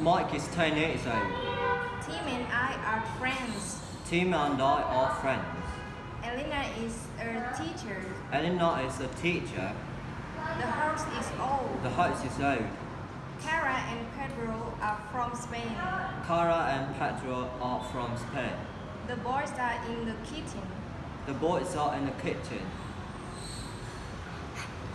Mike is 10 years old. Tim and I are friends. Tim and I are friends. Elena is a teacher. Elena is a teacher. The house is old. The house is old. Cara and Pedro are from Spain. Cara and Pedro are from Spain. The boys are in the kitchen. The boys are in the kitchen.